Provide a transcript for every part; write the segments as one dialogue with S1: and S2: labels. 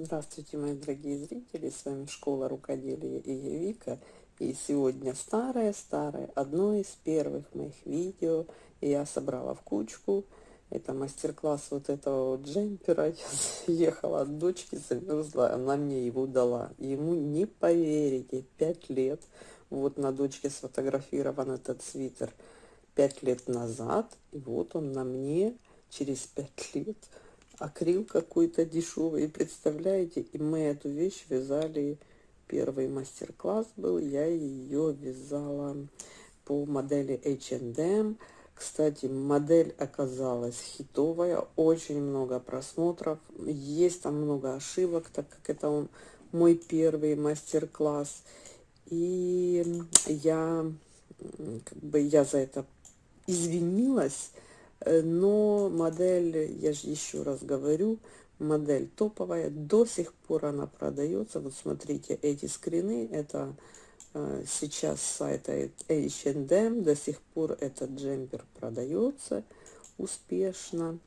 S1: Здравствуйте, мои дорогие зрители, с вами Школа Рукоделия и я Вика. И сегодня старое-старое, одно из первых моих видео я собрала в кучку. Это мастер-класс вот этого вот джемпера. Я ехала от дочки, замерзла, она мне его дала. Ему не поверите, 5 лет. Вот на дочке сфотографирован этот свитер 5 лет назад. И вот он на мне через 5 лет акрил какой-то дешевый. Представляете, и мы эту вещь вязали, первый мастер-класс был, я ее вязала по модели H&M. Кстати, модель оказалась хитовая, очень много просмотров, есть там много ошибок, так как это он, мой первый мастер-класс. И я, как бы, я за это извинилась, но модель, я же еще раз говорю, модель топовая, до сих пор она продается. Вот смотрите, эти скрины, это э, сейчас сайта H&M, до сих пор этот джемпер продается успешно.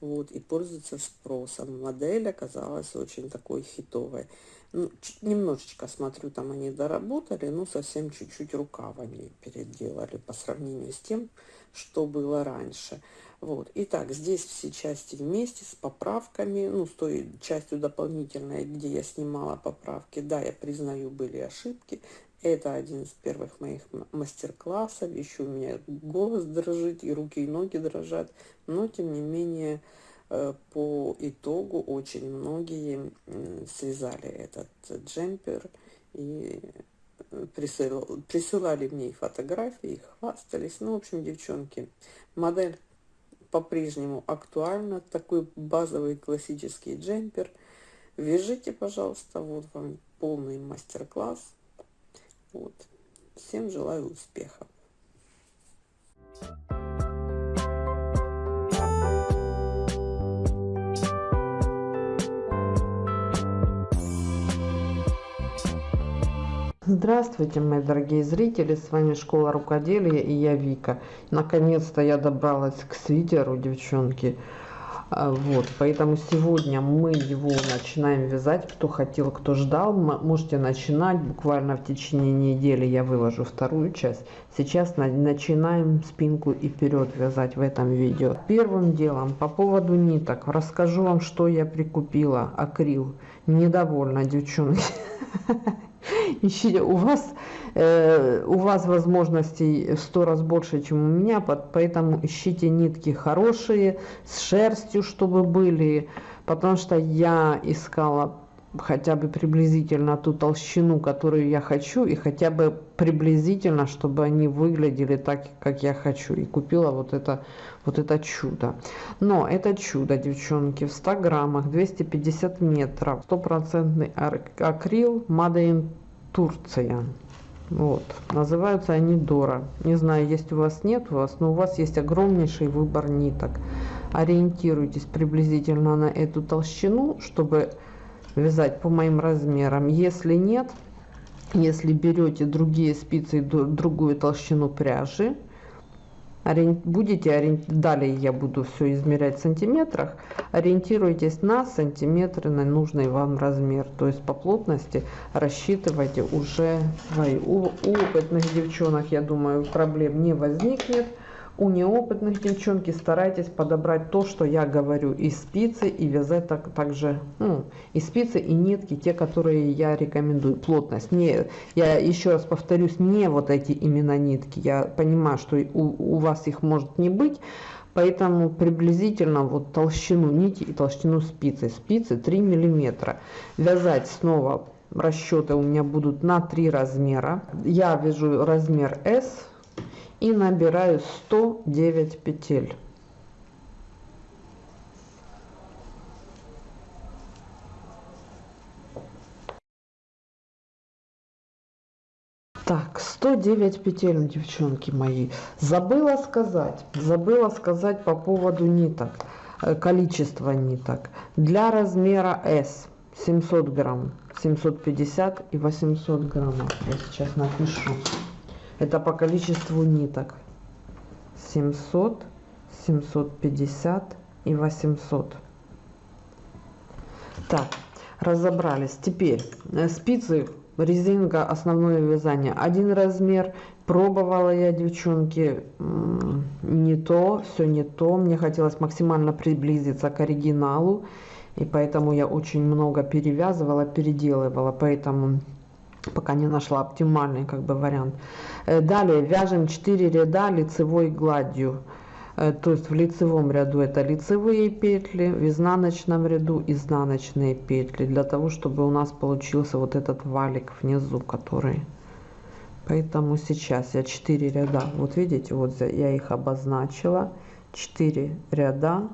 S1: Вот, и пользуется спросом. Модель оказалась очень такой хитовой. Ну, немножечко, смотрю, там они доработали, но совсем чуть-чуть рукав они переделали по сравнению с тем, что было раньше. Вот. Итак, здесь все части вместе с поправками, ну, с той частью дополнительной, где я снимала поправки. Да, я признаю, были ошибки. Это один из первых моих мастер-классов. Еще у меня голос дрожит, и руки, и ноги дрожат. Но, тем не менее, э, по итогу очень многие связали этот джемпер и присылал, присылали мне фотографии, хвастались. Ну, в общем, девчонки, модель по-прежнему актуальна. Такой базовый классический джемпер. Вяжите, пожалуйста, вот вам полный мастер-класс. Вот. Всем желаю успехов. Здравствуйте, мои дорогие зрители, с вами Школа Рукоделия и я Вика. Наконец-то я добралась к свитеру, девчонки. А, вот, поэтому сегодня мы его начинаем вязать. Кто хотел, кто ждал, можете начинать. Буквально в течение недели я выложу вторую часть. Сейчас начинаем спинку и вперед вязать в этом видео. Первым делом по поводу ниток. Расскажу вам, что я прикупила. Акрил. Недовольна, девчонки. ищите, у вас, э, у вас возможностей сто раз больше, чем у меня, поэтому ищите нитки хорошие, с шерстью, чтобы были, потому что я искала хотя бы приблизительно ту толщину, которую я хочу, и хотя бы приблизительно, чтобы они выглядели так, как я хочу. И купила вот это, вот это чудо. Но это чудо, девчонки, в 100 граммах, 250 метров, стопроцентный акрил, in Турция. Вот. Называются они Дора. Не знаю, есть у вас, нет у вас, но у вас есть огромнейший выбор ниток. Ориентируйтесь приблизительно на эту толщину, чтобы вязать по моим размерам. Если нет, если берете другие спицы, другую толщину пряжи, будете далее я буду все измерять в сантиметрах ориентируйтесь на сантиметры на нужный вам размер. То есть по плотности рассчитывайте уже свои. У, у опытных девчонок я думаю проблем не возникнет у неопытных девчонки старайтесь подобрать то, что я говорю, и спицы, и вязать так, также, ну, и спицы, и нитки, те, которые я рекомендую. Плотность. Не, я еще раз повторюсь, не вот эти именно нитки. Я понимаю, что у, у вас их может не быть, Поэтому приблизительно вот толщину нити и толщину спицы. Спицы 3 миллиметра. Вязать снова расчеты у меня будут на 3 размера. Я вяжу размер S и набираю 109 петель. Так, 109 петель, девчонки мои. Забыла сказать, забыла сказать по поводу ниток, э, количество ниток. Для размера S 700 грамм, 750 и 800 граммов. Я сейчас напишу. Это по количеству ниток. 700, 750 и 800. Так, разобрались. Теперь э, спицы резинка основное вязание. Один размер. Пробовала я девчонки. Не то все не то. Мне хотелось максимально приблизиться к оригиналу. И поэтому я очень много перевязывала переделывала. Поэтому пока не нашла оптимальный как бы вариант. Э, далее вяжем 4 ряда лицевой гладью. Э, то есть в лицевом ряду это лицевые петли в изнаночном ряду изнаночные петли для того чтобы у нас получился вот этот валик внизу который. Поэтому сейчас я 4 ряда вот видите вот я их обозначила. 4 ряда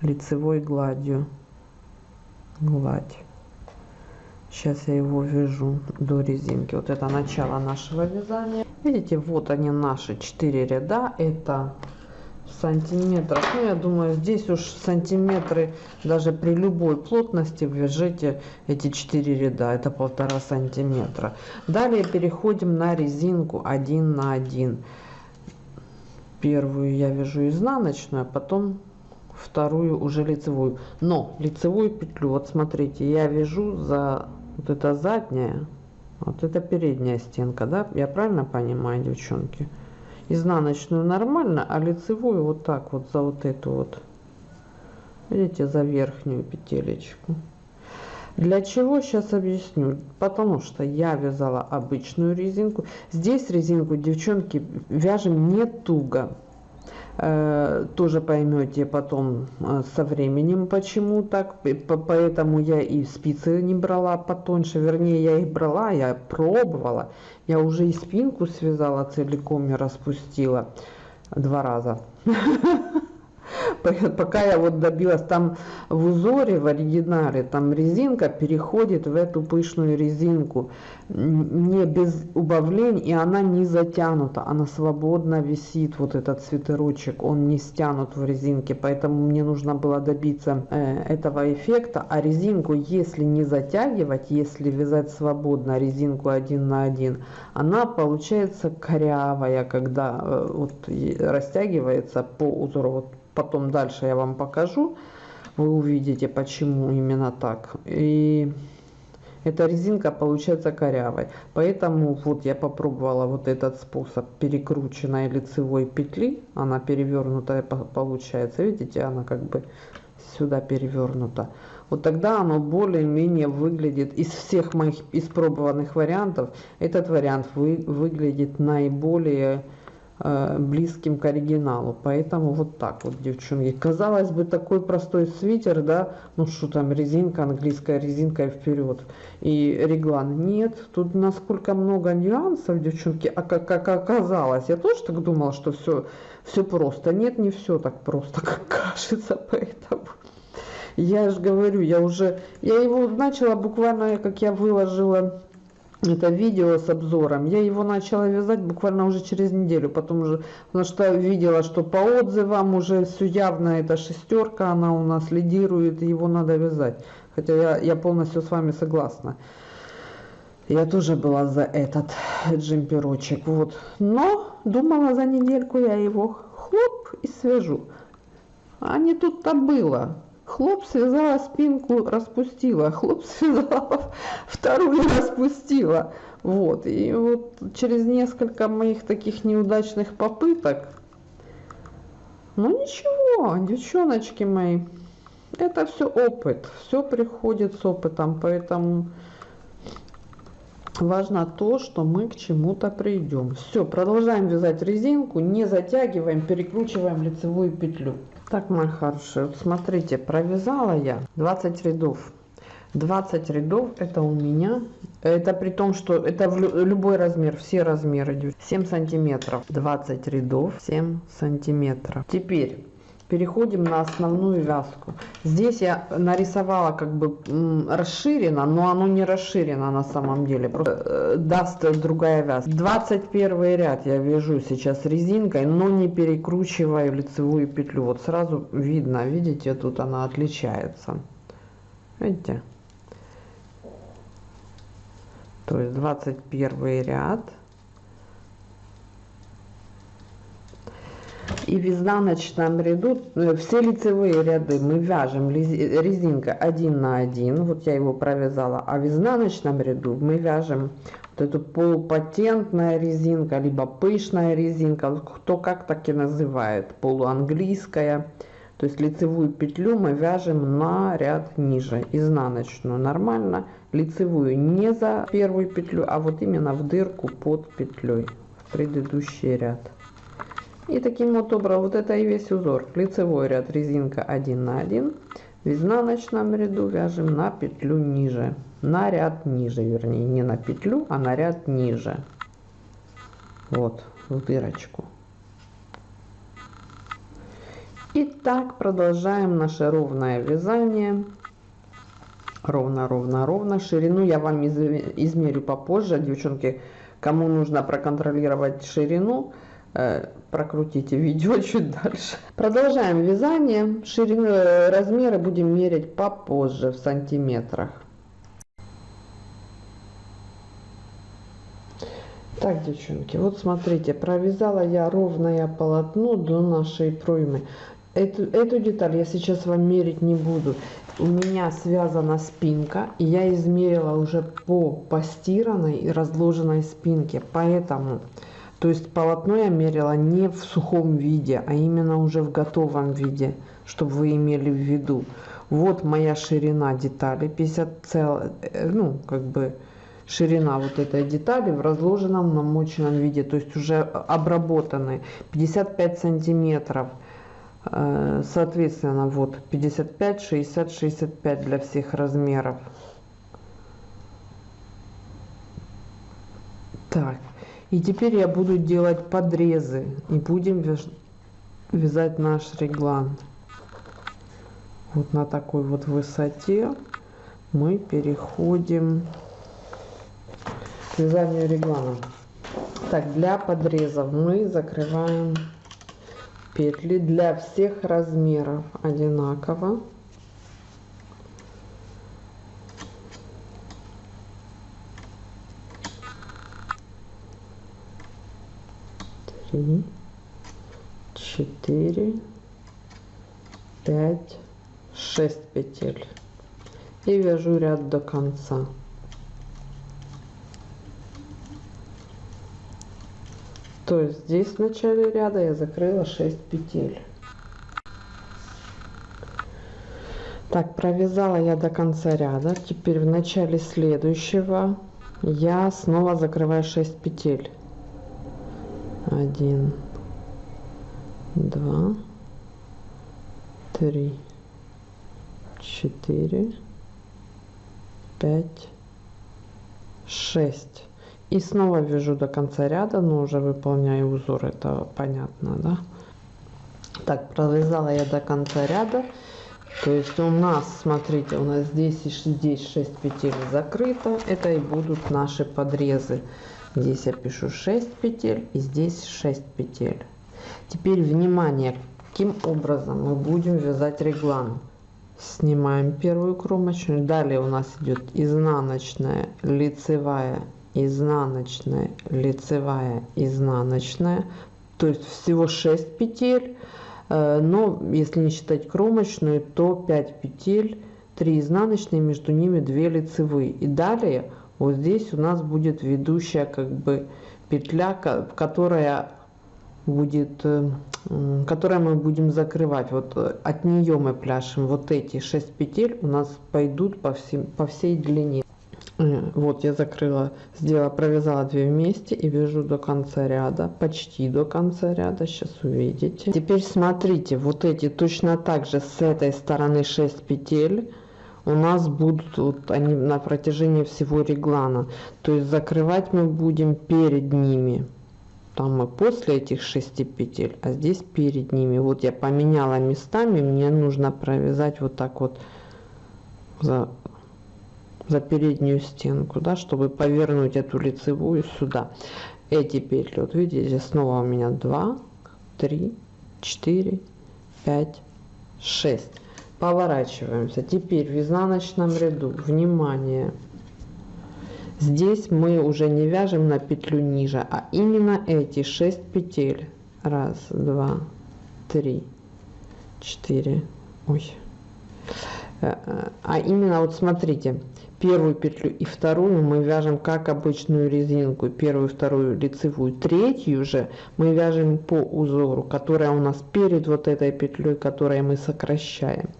S1: лицевой гладью. Гладь сейчас я его вяжу до резинки. Вот это начало нашего вязания. Видите вот они наши 4 ряда. Это сантиметров ну я думаю здесь уж сантиметры даже при любой плотности вяжите эти 4 ряда. Это полтора сантиметра. Далее переходим на резинку 1 на 1 первую я вяжу изнаночную а потом вторую уже лицевую. Но лицевую петлю. Вот смотрите я вяжу за вот это задняя вот это передняя стенка да? Я правильно понимаю девчонки? Изнаночную нормально а лицевую вот так вот за вот эту вот видите за верхнюю петелечку. Для чего? Сейчас объясню. Потому что я вязала обычную резинку. Здесь резинку девчонки вяжем не туго тоже поймете потом э, со временем почему так. Поэтому я и спицы не брала потоньше. Вернее я их брала я пробовала. Я уже и спинку связала целиком и распустила два раза пока я вот добилась там в узоре в оригинале там резинка переходит в эту пышную резинку. Не без убавлений и она не затянута она свободно висит вот этот свитерочек он не стянут в резинке. Поэтому мне нужно было добиться э, этого эффекта. А резинку если не затягивать если вязать свободно резинку один на один она получается корявая когда э, вот растягивается по узору. Вот потом дальше я вам покажу. Вы увидите почему именно так. И эта резинка получается корявой. Поэтому вот я попробовала вот этот способ перекрученной лицевой петли. Она перевернутая получается. Видите она как бы сюда перевернута. Вот тогда оно более-менее выглядит из всех моих испробованных вариантов. Этот вариант вы, выглядит наиболее близким к оригиналу. Поэтому вот так вот девчонки. Казалось бы такой простой свитер да? Ну что там резинка английская резинка вперед и реглан нет. Тут насколько много нюансов девчонки. А как, как оказалось я тоже так думала что все все просто. Нет не все так просто как кажется поэтому. Я же говорю я уже я его начала буквально как я выложила это видео с обзором. Я его начала вязать буквально уже через неделю, потом уже, потому что видела, что по отзывам уже все явно, это шестерка, она у нас лидирует, его надо вязать. Хотя я, я полностью с вами согласна. Я тоже была за этот джемперочек, вот. Но думала за недельку я его хлоп и свяжу. А не тут-то было. Хлоп связала спинку, распустила. Хлоп связала, вторую распустила. Вот. И вот через несколько моих таких неудачных попыток, ну ничего, девчоночки мои, это все опыт. Все приходит с опытом, поэтому важно то, что мы к чему-то придем. Все, продолжаем вязать резинку, не затягиваем, перекручиваем лицевую петлю. Так, мои хорошие, вот смотрите, провязала я 20 рядов. 20 рядов это у меня, это при том, что это в любой размер, все размеры 7 сантиметров. 20 рядов, 7 сантиметров. Теперь переходим на основную вязку. Здесь я нарисовала как бы расширено но оно не расширено на самом деле. Просто э, даст другая вязка. 21 ряд я вяжу сейчас резинкой но не перекручиваю лицевую петлю. Вот сразу видно видите тут она отличается. Видите? То есть 21 ряд И в изнаночном ряду э, все лицевые ряды. Мы вяжем резинка 1 на 1, вот я его провязала, а в изнаночном ряду мы вяжем вот эту полупатентная резинка, либо пышная резинка, кто как так и называет, полуанглийская. То есть лицевую петлю мы вяжем на ряд ниже, изнаночную нормально, лицевую не за первую петлю, а вот именно в дырку под петлей, в предыдущий ряд. И таким вот образом, вот это и весь узор. Лицевой ряд резинка 1 на 1. В изнаночном ряду вяжем на петлю ниже. На ряд ниже, вернее, не на петлю, а на ряд ниже. Вот, в дырочку. И так продолжаем наше ровное вязание. Ровно, ровно, ровно. Ширину я вам измерю попозже, девчонки. Кому нужно проконтролировать ширину, Э, прокрутите видео чуть дальше. Продолжаем вязание. Ширину, э, размеры будем мерить попозже в сантиметрах. Так, девчонки, вот смотрите, провязала я ровное полотно до нашей проймы. Эту, эту деталь я сейчас вам мерить не буду. У меня связана спинка, и я измерила уже по постиранной и разложенной спинке. Поэтому то есть полотно я мерила не в сухом виде, а именно уже в готовом виде, чтобы вы имели в виду. Вот моя ширина детали, 50 цел, э, ну, как бы ширина вот этой детали в разложенном намоченном виде, то есть уже обработаны 55 сантиметров. Э, соответственно, вот 55, 60, 65 для всех размеров. Так, и теперь я буду делать подрезы и будем вязать наш реглан. Вот на такой вот высоте мы переходим к вязанию реглана. Так, для подрезов мы закрываем петли для всех размеров одинаково. Три, четыре, пять, шесть петель. И вяжу ряд до конца. То есть здесь в начале ряда я закрыла 6 петель. Так, провязала я до конца ряда. Теперь в начале следующего я снова закрываю 6 петель один два три четыре пять шесть. И снова вяжу до конца ряда но уже выполняю узор это понятно да? Так провязала я до конца ряда. То есть у нас смотрите у нас здесь и здесь 6 петель закрыто. Это и будут наши подрезы Здесь я пишу 6 петель и здесь 6 петель. Теперь внимание, каким образом мы будем вязать реглан. Снимаем первую кромочную. Далее у нас идет изнаночная, лицевая, изнаночная, лицевая, изнаночная. То есть всего 6 петель. Э, но если не считать кромочную, то 5 петель, 3 изнаночные, между ними 2 лицевые. И далее вот здесь у нас будет ведущая как бы петля, которая будет, э, которая мы будем закрывать. Вот э, от нее мы пляшем. Вот эти 6 петель у нас пойдут по, всем, по всей длине. Э, вот я закрыла, сделала, провязала 2 вместе и вяжу до конца ряда, почти до конца ряда, сейчас увидите. Теперь смотрите, вот эти точно так же с этой стороны 6 петель у нас будут вот они на протяжении всего реглана. То есть закрывать мы будем перед ними. Там мы после этих шести петель, а здесь перед ними. Вот я поменяла местами, мне нужно провязать вот так вот за, за переднюю стенку, да, чтобы повернуть эту лицевую сюда. Эти петли, вот видите, снова у меня 2, 3, 4, 5, 6 поворачиваемся теперь в изнаночном ряду внимание здесь мы уже не вяжем на петлю ниже а именно эти 6 петель раз два
S2: три, четыре, ой. Э, э, а именно вот смотрите, первую петлю и вторую мы вяжем как обычную резинку. Первую, вторую лицевую, третью же мы вяжем по узору, которая у нас перед вот этой петлей, которой мы сокращаем.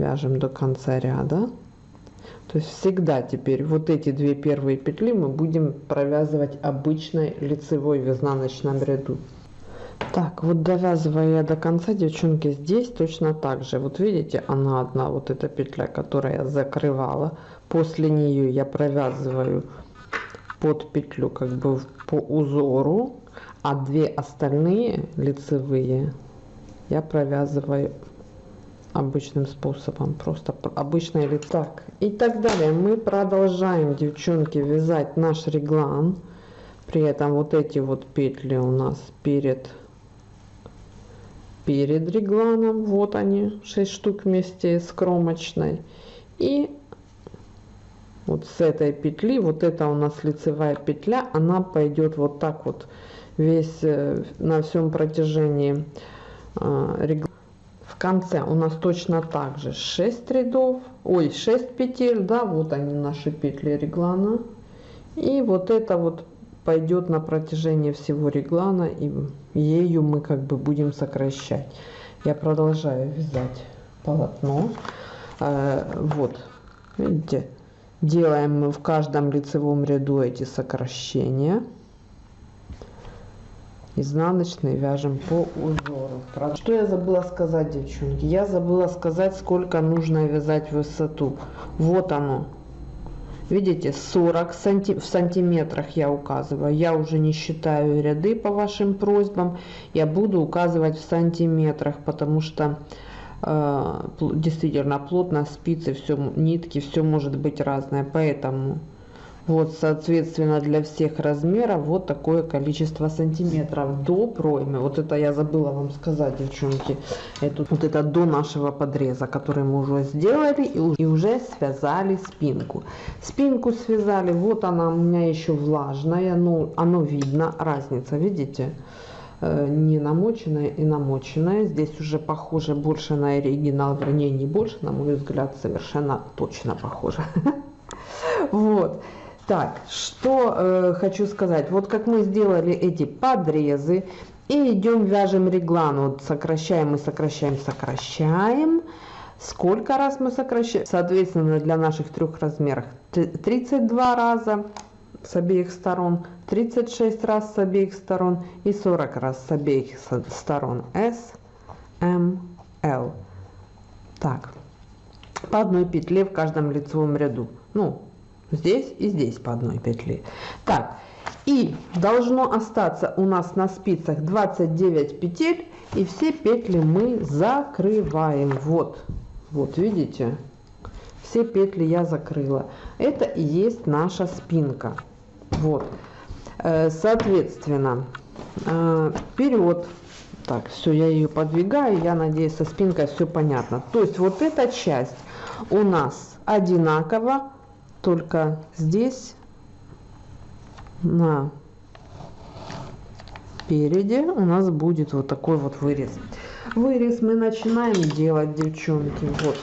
S2: Вяжем до конца ряда. То есть всегда теперь вот эти две первые петли мы будем провязывать обычной лицевой в изнаночном ряду. Так, вот довязывая я до конца, девчонки, здесь точно так же. Вот видите, она одна, вот эта петля, которая я закрывала. После нее я провязываю под петлю как бы по узору, а две остальные лицевые я провязываю обычным способом просто обычное лицо так. И так далее. Мы продолжаем девчонки вязать наш реглан. При этом вот эти вот петли у нас перед перед регланом. Вот они 6 штук вместе с кромочной. И вот с этой петли вот это у нас лицевая петля она пойдет вот так вот весь э, на всем протяжении э, реглана конце у нас точно так же. 6 рядов. Ой 6 петель да вот они наши петли реглана. И вот это вот пойдет на протяжении всего реглана и ею мы как бы будем сокращать. Я продолжаю вязать полотно. Э, вот видите делаем в каждом лицевом ряду эти сокращения изнаночный вяжем по узору. Что я забыла сказать девчонки? Я забыла сказать сколько нужно вязать высоту. Вот оно. Видите 40 санти в сантиметрах я указываю. Я уже не считаю ряды по вашим просьбам. Я буду указывать в сантиметрах потому что э, действительно плотно спицы все нитки все может быть разное. Поэтому вот, соответственно, для всех размеров вот такое количество сантиметров до проймы. Вот это я забыла вам сказать, девчонки. Это, вот это до нашего подреза, который мы уже сделали и, и уже связали спинку. Спинку связали, вот она у меня еще влажная, ну, оно видно, разница, видите? Э, не намоченная и намоченная. Здесь уже похоже больше на оригинал, вернее не больше, на мой взгляд, совершенно точно похоже. Вот. Так, что э, хочу сказать. Вот как мы сделали эти подрезы. И идем вяжем реглан. Вот сокращаем мы сокращаем, сокращаем. Сколько раз мы сокращаем? Соответственно, для наших трех размеров 32 раза с обеих сторон, 36 раз с обеих сторон и 40 раз с обеих сторон. S, M, L. Так, по одной петле в каждом лицевом ряду. Ну, здесь и здесь по одной петли. Так и должно остаться у нас на спицах 29 петель и все петли мы закрываем. Вот вот видите? Все петли я закрыла. Это и есть наша спинка. Вот. Э, соответственно э, вперед. Так все я ее подвигаю я надеюсь со спинкой все понятно. То есть вот эта часть у нас одинаково только здесь на переде у нас будет вот такой вот вырез. Вырез мы начинаем делать девчонки вот.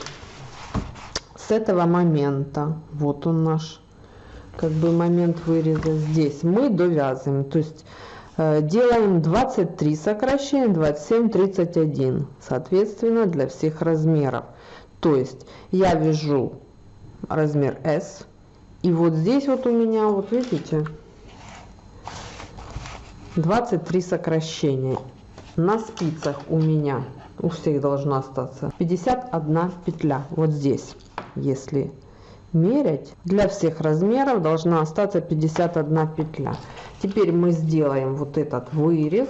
S2: С этого момента вот он наш как бы момент выреза здесь. Мы довязываем то есть э, делаем 23 сокращения 27 31 соответственно для всех размеров. То есть я вяжу размер S и вот здесь вот у меня, вот видите, 23 сокращения. На спицах у меня, у всех должно остаться 51 петля. Вот здесь, если мерять, для всех размеров должна остаться 51 петля. Теперь мы сделаем вот этот вырез.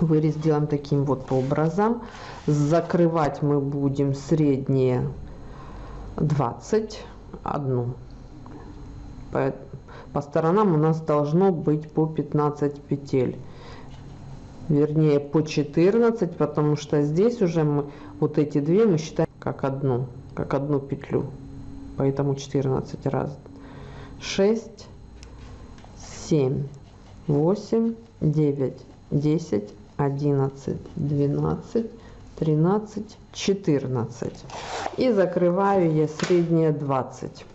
S2: Вырез делаем таким вот образом. Закрывать мы будем средние 20 одну. По, по сторонам у нас должно быть по 15 петель. Вернее, по 14, потому что здесь уже мы вот эти две мы считаем как одну, как одну петлю. Поэтому 14 раз. 6, 7, 8, 9, 10, 11, 12, 13, 14. И закрываю я среднее 20.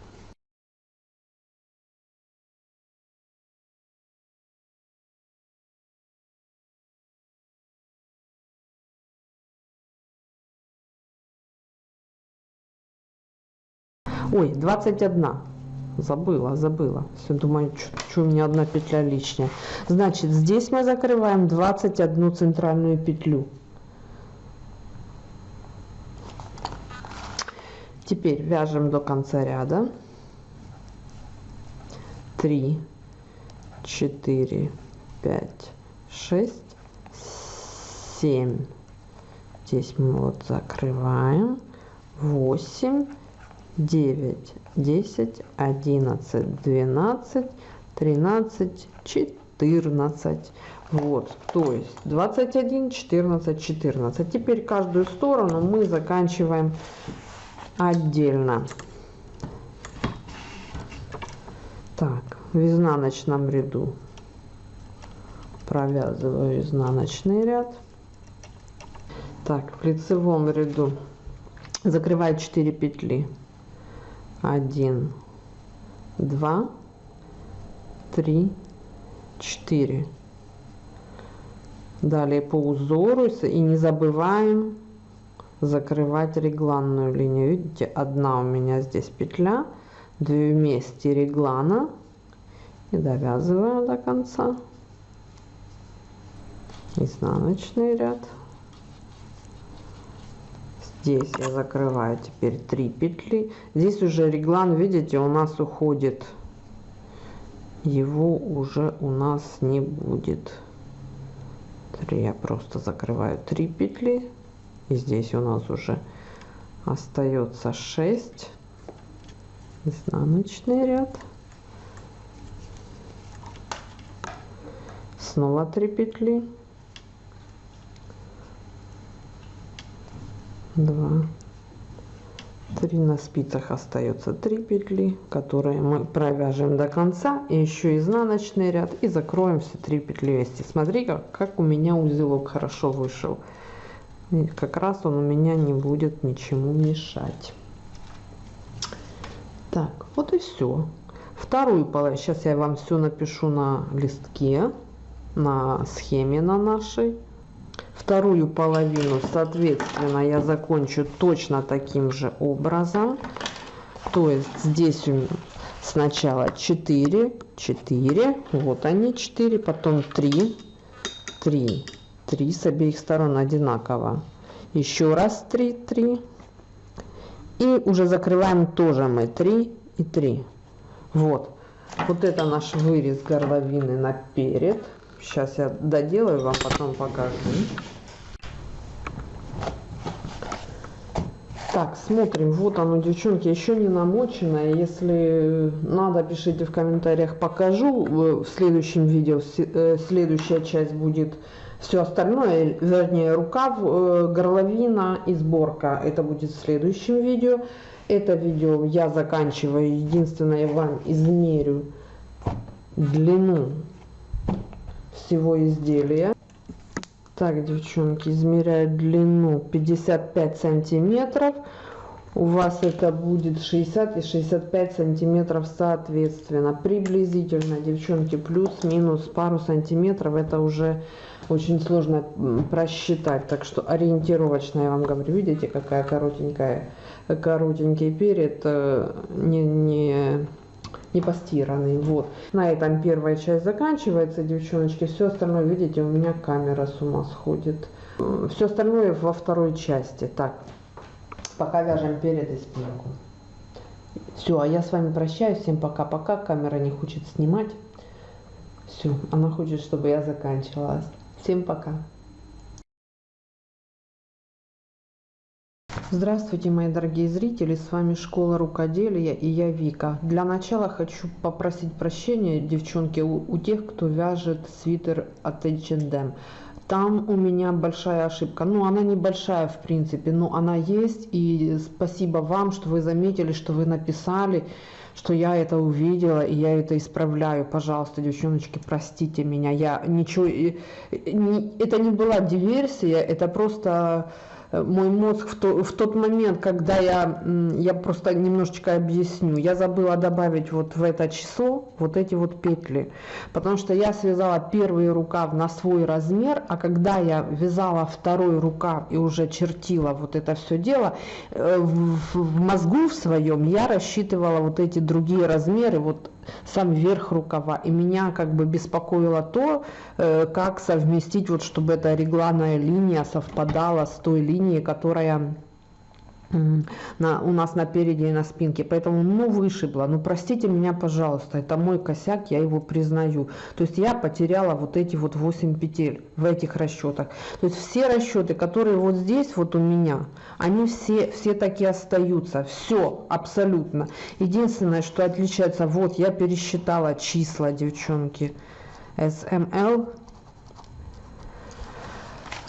S2: Ой, 21. Забыла, забыла. Все, думаю, что у меня одна петля лишняя. Значит, здесь мы закрываем 21 центральную петлю. Теперь вяжем до конца ряда. 3, 4, 5, 6, 7. Здесь мы вот закрываем. 8, 9, 10, 11, 12, 13, 14. Вот, то есть 21, 14, 14. Теперь каждую сторону мы заканчиваем отдельно. Так, в изнаночном ряду провязываю изнаночный ряд. Так, в лицевом ряду закрываю 4 петли. 1, 2, 3, 4. Далее по узору и не забываем закрывать регланную линию. Видите, одна у меня здесь петля, две вместе реглана и довязываю до конца. Изнаночный ряд. Здесь я закрываю теперь 3 петли. Здесь уже реглан, видите, у нас уходит. Его уже у нас не будет. 3 я просто закрываю 3 петли и здесь у нас уже остается 6 изнаночный ряд. Снова 3 петли. 2 3 на спицах остается 3 петли которые мы провяжем до конца. И еще изнаночный ряд. И закроем все 3 петли вместе. Смотри как, как у меня узелок хорошо вышел как раз он у меня не будет ничему мешать. Так, вот и все. Вторую половину, сейчас я вам все напишу на листке, на схеме на нашей. Вторую половину, соответственно, я закончу точно таким же образом. То есть здесь у меня сначала 4, 4, вот они 4, потом 3, 3, 3 с обеих сторон одинаково. Еще раз 3, 3. И уже закрываем тоже мы 3 и 3. Вот. Вот это наш вырез горловины наперед. Сейчас я доделаю, вам потом покажу. Так, смотрим. Вот оно, девчонки, еще не намочено. Если надо, пишите в комментариях, покажу. В следующем видео э, следующая часть будет все остальное, вернее рукав, э, горловина и сборка, это будет в следующем видео. Это видео я заканчиваю. Единственное, я вам измерю длину всего изделия. Так, девчонки, измеряю длину 55 сантиметров. У вас это будет 60 и 65 сантиметров соответственно. Приблизительно, девчонки, плюс-минус пару сантиметров. Это уже очень сложно просчитать. Так что ориентировочно я вам говорю. Видите, какая коротенькая, коротенький перед, э, не, не, не постиранный. Вот. На этом первая часть заканчивается, девчоночки. Все остальное, видите, у меня камера с ума сходит. Все остальное во второй части. Так, пока вяжем перед и спинку. Все, а я с вами прощаюсь. Всем пока-пока. Камера не хочет снимать. Все, она хочет, чтобы я заканчивала. Всем пока. Здравствуйте, мои дорогие зрители, с вами Школа Рукоделия и я Вика. Для начала хочу попросить прощения, девчонки, у, у тех, кто вяжет свитер от H&M. там у меня большая ошибка. Ну, она небольшая, в принципе, но она есть. И спасибо вам, что вы заметили, что вы написали, что я это увидела, и я это исправляю. Пожалуйста, девчоночки, простите меня. Я ничего... Это не была диверсия, это просто мой мозг в, то, в тот момент, когда я, я просто немножечко объясню, я забыла добавить вот в это число вот эти вот петли, потому что я связала первый рукав на свой размер, а когда я вязала второй рукав и уже чертила вот это все дело, э, в, в мозгу в своем я рассчитывала вот эти другие размеры, вот сам верх рукава. И меня как бы беспокоило то, э, как совместить, вот чтобы эта регланная линия совпадала с той линией, которая на, у нас на переде и на спинке. Поэтому, ну, вышибло. Ну, простите меня, пожалуйста, это мой косяк, я его признаю. То есть я потеряла вот эти вот 8 петель в этих расчетах. То есть все расчеты, которые вот здесь вот у меня, они все, все такие остаются. Все, абсолютно. Единственное, что отличается, вот я пересчитала числа, девчонки. SML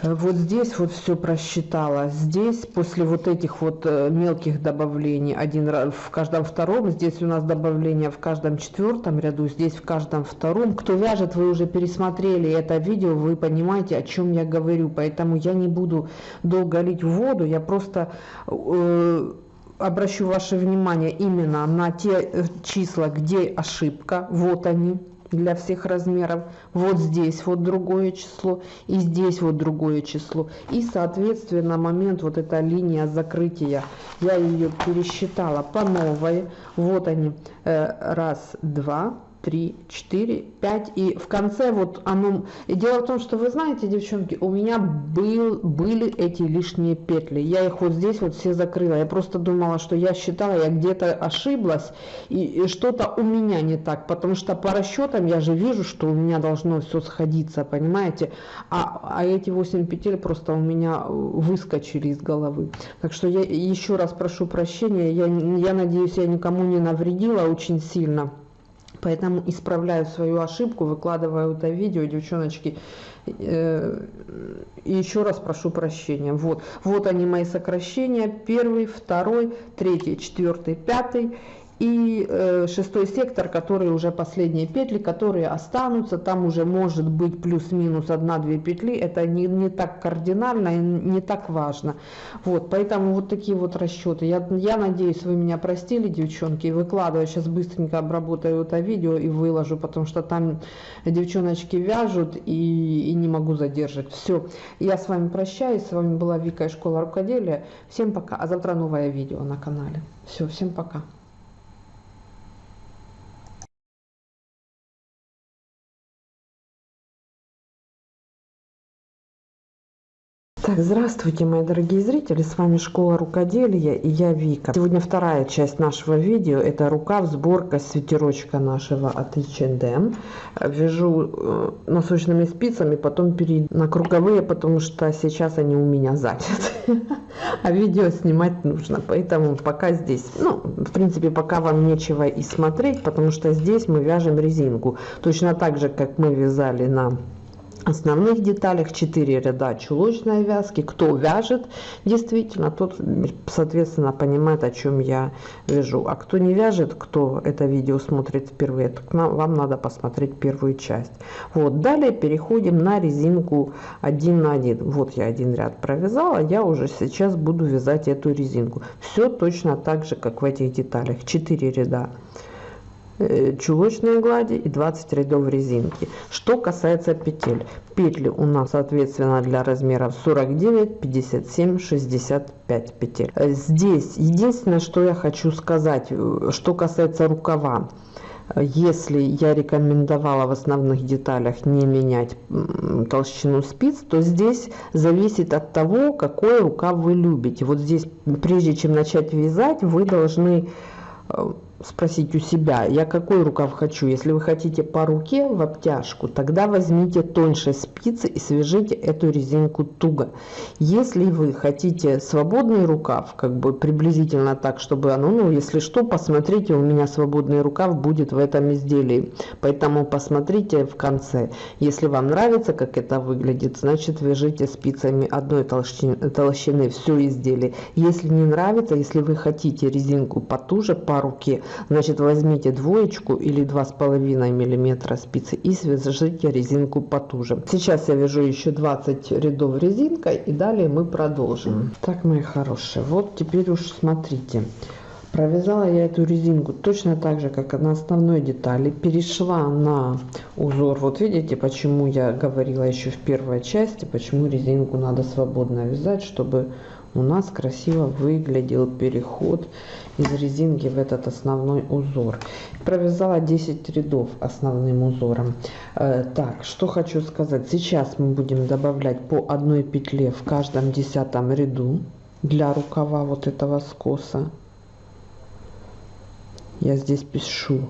S2: вот здесь вот все просчитала. Здесь после вот этих вот э, мелких добавлений, один раз в каждом втором, здесь у нас добавление в каждом четвертом ряду, здесь в каждом втором. Кто вяжет, вы уже пересмотрели это видео, вы понимаете, о чем я говорю. Поэтому я не буду долго лить в воду, я просто... Э, обращу ваше внимание именно на те э, числа, где ошибка, вот они, для всех размеров. Вот здесь вот другое число и здесь вот другое число. И соответственно момент вот эта линия закрытия, я ее пересчитала по новой. Вот они, э, раз, два, 3, 4, 5. И в конце вот оно... И дело в том, что вы знаете, девчонки, у меня был, были эти лишние петли. Я их вот здесь вот все закрыла. Я просто думала, что я считала, я где-то ошиблась. И, и что-то у меня не так. Потому что по расчетам я же вижу, что у меня должно все сходиться, понимаете? А, а эти 8 петель просто у меня выскочили из головы. Так что я еще раз прошу прощения. Я, я надеюсь, я никому не навредила очень сильно. Поэтому исправляю свою ошибку, выкладываю это видео, девчоночки. Э, и еще раз прошу прощения. Вот, вот они мои сокращения. Первый, второй, третий, четвертый, пятый и э, шестой сектор, который уже последние петли, которые останутся, там уже может быть плюс-минус одна-две петли, это не, не так кардинально и не так важно. Вот, поэтому вот такие вот расчеты. Я, я надеюсь, вы меня простили, девчонки, выкладываю, сейчас быстренько обработаю это видео и выложу, потому что там девчоночки вяжут и, и не могу задержать. Все, я с вами прощаюсь, с вами была Вика из Школа Рукоделия. Всем пока, а завтра новое видео на канале. Все, всем пока. Так, здравствуйте, мои дорогие зрители, с вами Школа Рукоделия и я Вика. Сегодня вторая часть нашего видео, это рукав, сборка свитерочка нашего от H&M. Вяжу э, носочными спицами, потом перейду на круговые, потому что сейчас они у меня заняты. А видео снимать нужно, поэтому пока здесь, ну, в принципе, пока вам нечего и смотреть, потому что здесь мы вяжем резинку. Точно так же, как мы вязали на основных деталях 4 ряда чулочной вязки. Кто вяжет действительно, тот, соответственно, понимает, о чем я вяжу. А кто не вяжет, кто это видео смотрит впервые, то вам надо посмотреть первую часть. Вот, далее переходим на резинку 1 на 1. Вот я один ряд провязала, я уже сейчас буду вязать эту резинку. Все точно так же, как в этих деталях. 4 ряда чулочной глади и 20 рядов резинки. Что касается петель. Петли у нас соответственно для размеров 49, 57, 65 петель. Э, здесь единственное, что я хочу сказать, э, что касается рукава. Если я рекомендовала в основных деталях не менять толщину спиц, то здесь зависит от того, какой рукав вы любите. Вот здесь, прежде чем начать вязать, вы должны спросить у себя, я какой рукав хочу. Если вы хотите по руке в обтяжку, тогда возьмите тоньше спицы и свяжите эту резинку туго. Если вы хотите свободный рукав, как бы приблизительно так, чтобы оно, ну, если что, посмотрите, у меня свободный рукав будет в этом изделии. Поэтому посмотрите в конце. Если вам нравится, как это выглядит, значит, вяжите спицами одной толщины, толщины все изделие. Если не нравится, если вы хотите резинку потуже по руке, Значит, возьмите двоечку или два с половиной миллиметра спицы и свяжите резинку потуже. Сейчас я вяжу еще 20 рядов резинкой и далее мы продолжим. Так, мои хорошие, вот теперь уж смотрите. Провязала я эту резинку точно так же, как на основной детали. Перешла на узор. Вот видите, почему я говорила еще в первой части, почему резинку надо свободно вязать, чтобы у нас красиво выглядел переход из резинки в этот основной узор. Провязала 10 рядов основным узором. Э, так, что хочу сказать. Сейчас мы будем добавлять по одной петле в каждом десятом ряду для рукава вот этого скоса. Я здесь пишу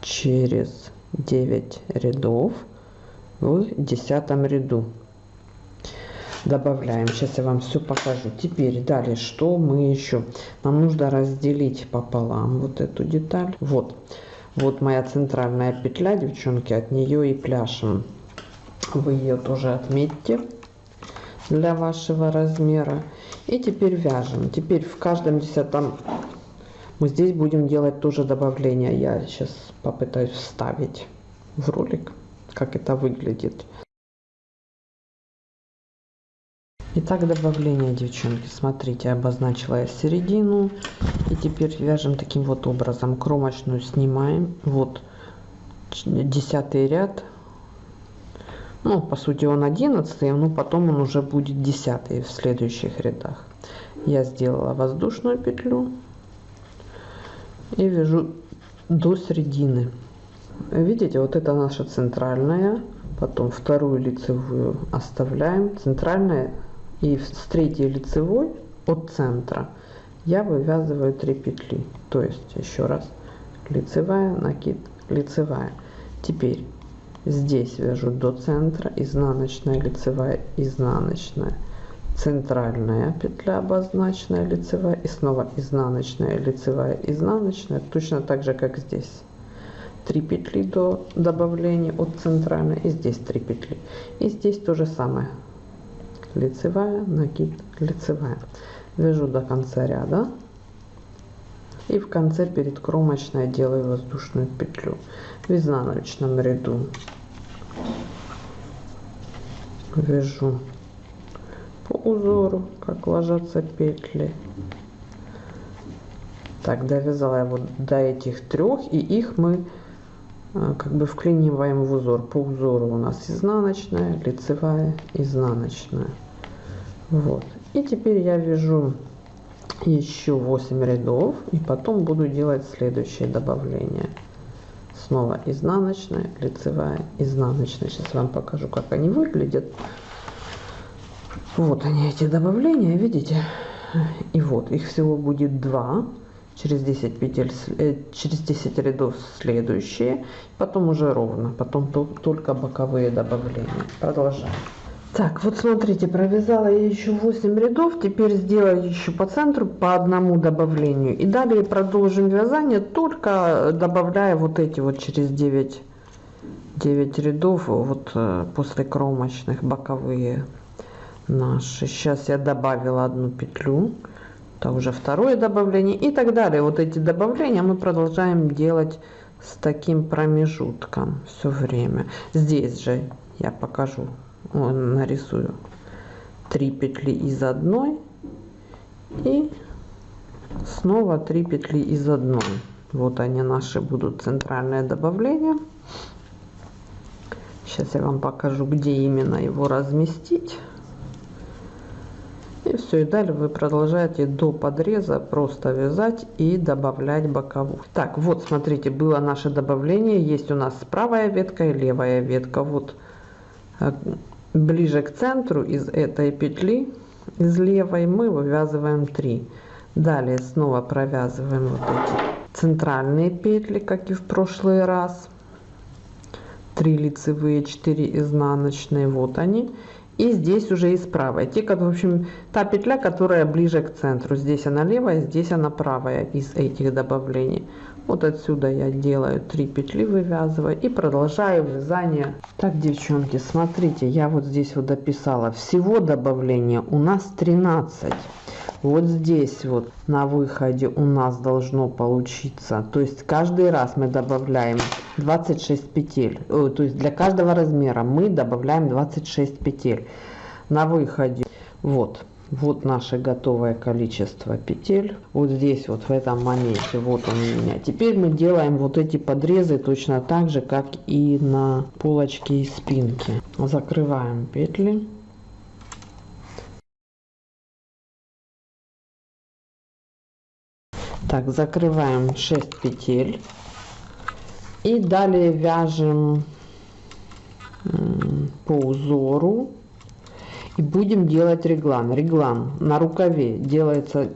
S2: через 9 рядов в десятом ряду добавляем. Сейчас я вам все покажу. Теперь далее, что мы еще? Нам нужно разделить пополам вот эту деталь. Вот, вот моя центральная петля, девчонки, от нее и пляшем. Вы ее тоже отметьте для вашего размера. И теперь вяжем. Теперь в каждом десятом мы здесь будем делать тоже добавление. Я сейчас попытаюсь вставить в ролик, как это выглядит. Итак, добавление, девчонки. Смотрите, обозначила я середину. И теперь вяжем таким вот образом. Кромочную снимаем. Вот десятый ряд. Ну, по сути, он одиннадцатый, но потом он уже будет десятый в следующих рядах. Я сделала воздушную петлю и вяжу до середины. Видите, вот это наша центральная. Потом вторую лицевую оставляем. Центральная и с третьей лицевой от центра я вывязываю 3 петли. То есть еще раз лицевая накид лицевая. Теперь здесь вяжу до центра изнаночная лицевая изнаночная. Центральная петля обозначенная лицевая и снова изнаночная лицевая изнаночная точно так же как здесь. 3 петли до добавления от центральной и здесь 3 петли. И здесь то же самое лицевая накид лицевая. Вяжу до конца ряда. И в конце перед кромочной делаю воздушную петлю в изнаночном ряду. Вяжу по узору как ложатся петли. Так довязала я вот до этих трех и их мы э, как бы вклиниваем в узор. По узору у нас изнаночная лицевая изнаночная вот. И теперь я вяжу еще 8 рядов и потом буду делать следующее добавление. Снова изнаночная лицевая изнаночная. Сейчас вам покажу как они выглядят. Вот они эти добавления видите? И вот их всего будет 2 через 10 петель э, через 10 рядов следующие. Потом уже ровно потом только боковые добавления. Продолжаем так, вот смотрите, провязала я еще 8 рядов, теперь сделаю еще по центру по одному добавлению. И далее продолжим вязание, только добавляя вот эти вот через 9, 9 рядов, вот э, после кромочных боковые наши. Сейчас я добавила одну петлю, это уже второе добавление и так далее. Вот эти добавления мы продолжаем делать с таким промежутком все время. Здесь же я покажу нарисую 3 петли из одной и снова 3 петли из одной. Вот они наши будут центральное добавление. Сейчас я вам покажу где именно его разместить. И все и далее вы продолжаете до подреза просто вязать и добавлять боковую. Так вот смотрите было наше добавление. Есть у нас правая ветка и левая ветка. Вот э, ближе к центру из этой петли из левой мы вывязываем 3 далее снова провязываем вот эти центральные петли как и в прошлый раз. 3 лицевые 4 изнаночные вот они. И здесь уже из правой. Те как в общем та петля которая ближе к центру. Здесь она левая здесь она правая из этих добавлений вот отсюда я делаю 3 петли вывязываю и продолжаю вязание. Так девчонки смотрите я вот здесь вот дописала. Всего добавления у нас 13 вот здесь вот на выходе у нас должно получиться. То есть каждый раз мы добавляем 26 петель. То есть для каждого размера мы добавляем 26 петель. На выходе вот вот наше готовое количество петель. Вот здесь вот в этом моменте вот он у меня. Теперь мы делаем вот эти подрезы точно так же как и на полочке и спинке. Закрываем петли. Так закрываем 6 петель. И далее вяжем по узору и будем делать реглан. Реглан на рукаве делается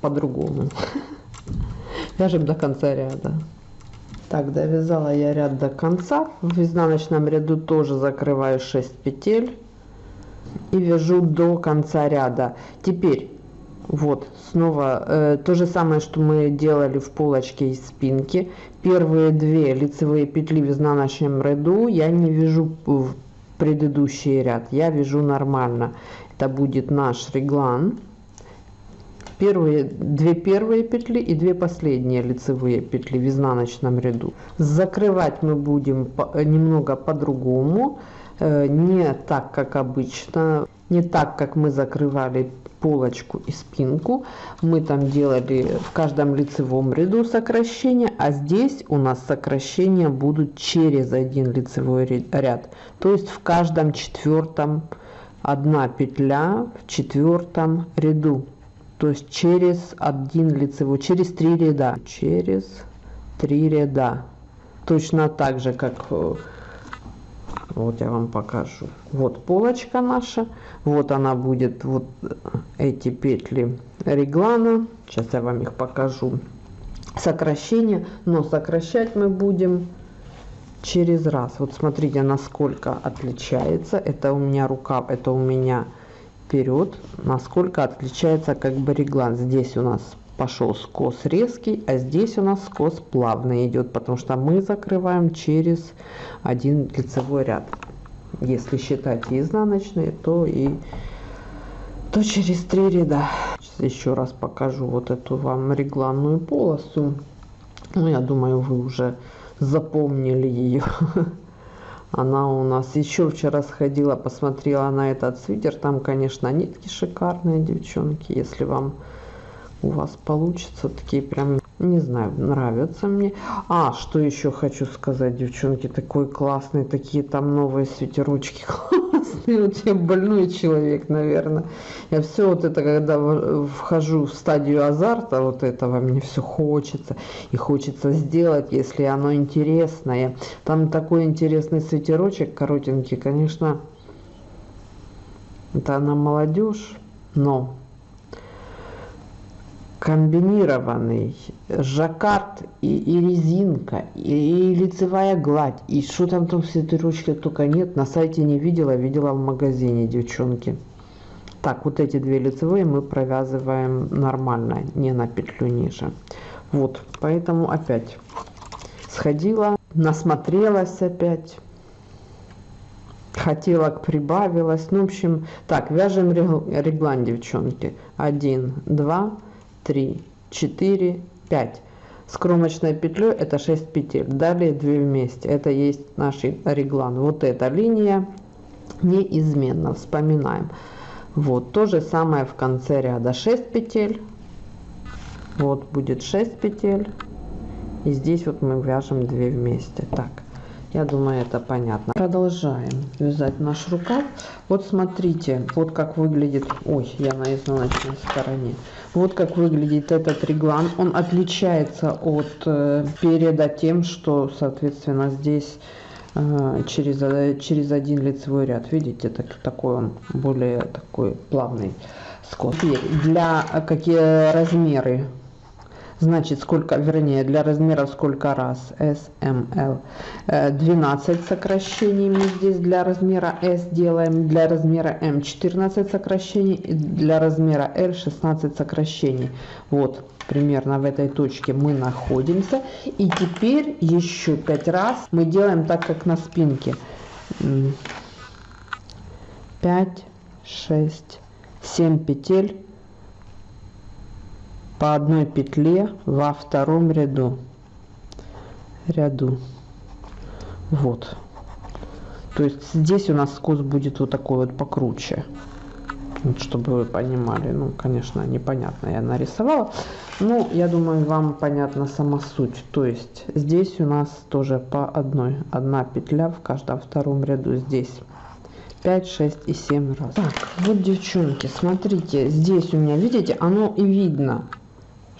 S2: по-другому. Вяжем до конца ряда. Так довязала я ряд до конца. В изнаночном ряду тоже закрываю 6 петель и вяжу до конца ряда. Теперь вот снова э, то же самое что мы делали в полочке из спинки. Первые две лицевые петли в изнаночном ряду я не вяжу предыдущий ряд. Я вяжу нормально. Это будет наш реглан. Первые две первые петли и две последние лицевые петли в изнаночном ряду. Закрывать мы будем немного по-другому э, не так как обычно не так как мы закрывали полочку и спинку. Мы там делали в каждом лицевом ряду сокращения а здесь у нас сокращения будут через один лицевой ряд. То есть в каждом четвертом одна петля в четвертом ряду. То есть через один лицевой через три ряда. Через три ряда. Точно так же как э, вот я вам покажу. Вот полочка наша. Вот она будет вот эти петли реглана. Сейчас я вам их покажу. Сокращение но сокращать мы будем через раз. Вот смотрите насколько отличается. Это у меня рукав это у меня вперед. Насколько отличается как бы реглан. Здесь у нас пошел скос резкий а здесь у нас скос плавный идет потому что мы закрываем через один лицевой ряд. Если считать изнаночные то и то через три ряда. Сейчас еще раз покажу вот эту вам регланную полосу. Ну я думаю вы уже запомнили ее она у нас еще вчера сходила посмотрела на этот свитер. Там конечно нитки шикарные девчонки. Если вам у вас получится такие прям не знаю нравятся мне. А что еще хочу сказать девчонки такой классный такие там новые свитерочки классные вот я больной человек наверное я все вот это когда вхожу в стадию азарта вот этого мне все хочется и хочется сделать если оно интересное. Там такой интересный свитерочек коротенький конечно это она молодежь но комбинированный жаккард и, и резинка и, и лицевая гладь. И что там там все этой ручки только нет. На сайте не видела видела в магазине девчонки. Так вот эти две лицевые мы провязываем нормально не на петлю ниже. Вот поэтому опять сходила насмотрелась опять. Хотела прибавилась. Ну в общем так вяжем реглан девчонки. 1 2 3 4 5 с кромочной петлей это 6 петель. Далее 2 вместе. Это есть наш реглан. Вот эта линия неизменно. Вспоминаем. Вот то же самое в конце ряда. 6 петель. Вот будет 6 петель. И здесь вот мы вяжем 2 вместе. Так я думаю, это понятно. Продолжаем вязать наш рукав. Вот смотрите, вот как выглядит... Ой, я на изнаночной стороне. Вот как выглядит этот реглан. Он отличается от э, переда тем, что, соответственно, здесь э, через, э, через один лицевой ряд. Видите, так, такой он более такой плавный. скос. Теперь для э, какие размеры Значит, сколько, вернее, для размера сколько раз? S, M, L. 12 сокращений мы здесь для размера S делаем. Для размера M 14 сокращений. Для размера L 16 сокращений. Вот, примерно в этой точке мы находимся. И теперь еще 5 раз мы делаем так, как на спинке. 5, 6, 7 петель по одной петле во втором ряду. Ряду. Вот. То есть здесь у нас скос будет вот такой вот покруче. Вот, чтобы вы понимали. Ну конечно непонятно я нарисовала. Ну я думаю вам понятна сама суть. То есть здесь у нас тоже по одной. Одна петля в каждом втором ряду здесь. 5 6 и 7 раз. Так вот девчонки смотрите. Здесь у меня видите оно и видно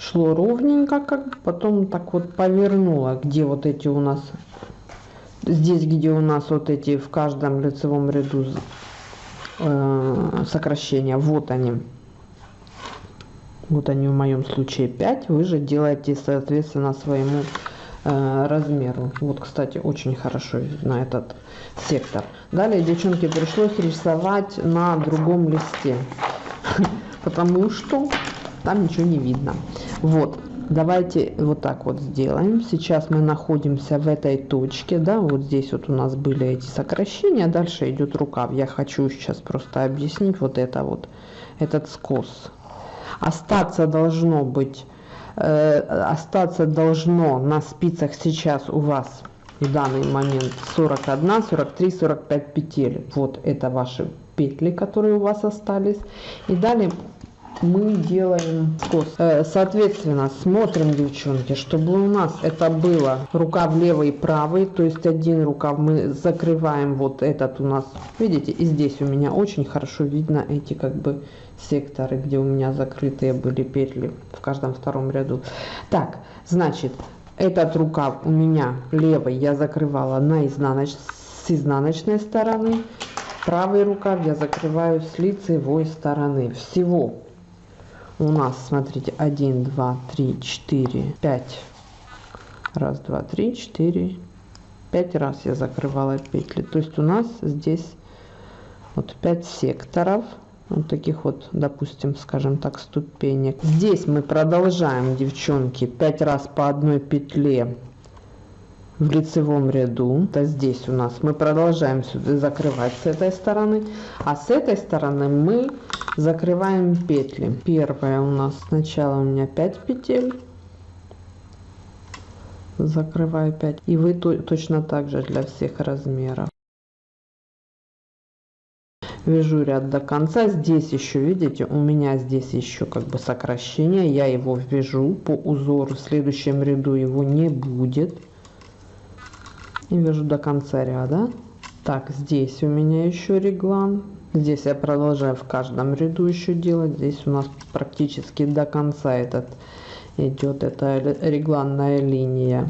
S2: шло ровненько, как потом так вот повернуло, где вот эти у нас, здесь, где у нас вот эти в каждом лицевом ряду э, сокращения, вот они. Вот они в моем случае 5, вы же делаете соответственно своему э, размеру. Вот, кстати, очень хорошо на этот сектор. Далее, девчонки, пришлось рисовать на другом листе, потому что там ничего не видно. Вот, давайте вот так вот сделаем. Сейчас мы находимся в этой точке, да, вот здесь вот у нас были эти сокращения, дальше идет рукав. Я хочу сейчас просто объяснить вот это вот, этот скос. Остаться должно быть, э, остаться должно на спицах сейчас у вас в данный момент 41, 43, 45 петель. Вот это ваши петли, которые у вас остались. И далее мы делаем скос. Э, соответственно, смотрим, девчонки, чтобы у нас это было рукав левый и правый, то есть один рукав мы закрываем вот этот у нас, видите, и здесь у меня очень хорошо видно эти как бы секторы, где у меня закрытые были петли в каждом втором ряду. Так, значит, этот рукав у меня левый я закрывала на изнаноч... с изнаночной стороны, правый рукав я закрываю с лицевой стороны. Всего у нас, смотрите, 1, 2, 3, 4, 5. Раз, два, три, четыре, пять раз я закрывала петли. То есть у нас здесь вот 5 секторов. Вот таких вот, допустим, скажем так, ступенек. Здесь мы продолжаем, девчонки, 5 раз по одной петле в лицевом ряду. то здесь у нас мы продолжаем сюда закрывать с этой стороны. А с этой стороны мы закрываем петли. Первая у нас сначала у меня 5 петель. Закрываю 5. И вы точно так же для всех размеров. Вяжу ряд до конца. Здесь еще, видите, у меня здесь еще как бы сокращение. Я его вяжу по узору. В следующем ряду его не будет и вяжу до конца ряда. Так здесь у меня еще реглан. Здесь я продолжаю в каждом ряду еще делать. Здесь у нас практически до конца этот идет эта регланная линия.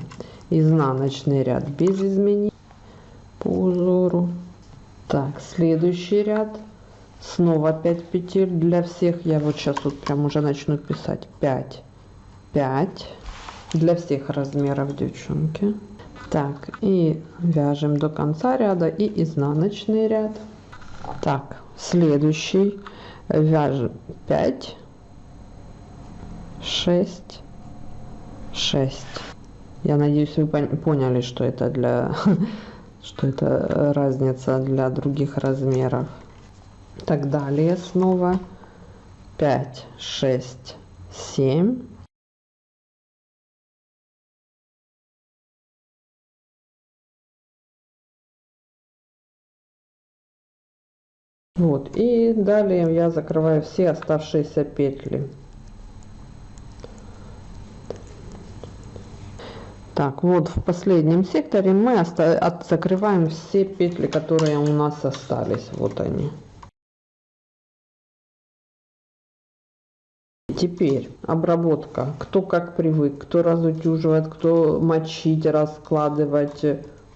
S2: Изнаночный ряд без изменений по узору. Так следующий ряд. Снова 5 петель для всех. Я вот сейчас вот прям уже начну писать. 5 5 для всех размеров девчонки так и вяжем до конца ряда и изнаночный ряд. Так следующий. Вяжем 5 6 6 я надеюсь вы поняли что это для что это разница для других размеров. Так далее снова. 5 6 7 вот. И далее я закрываю все оставшиеся петли. Так вот в последнем секторе мы от закрываем все петли которые у нас остались. Вот они. Теперь обработка. Кто как привык кто разутюживает кто мочить раскладывать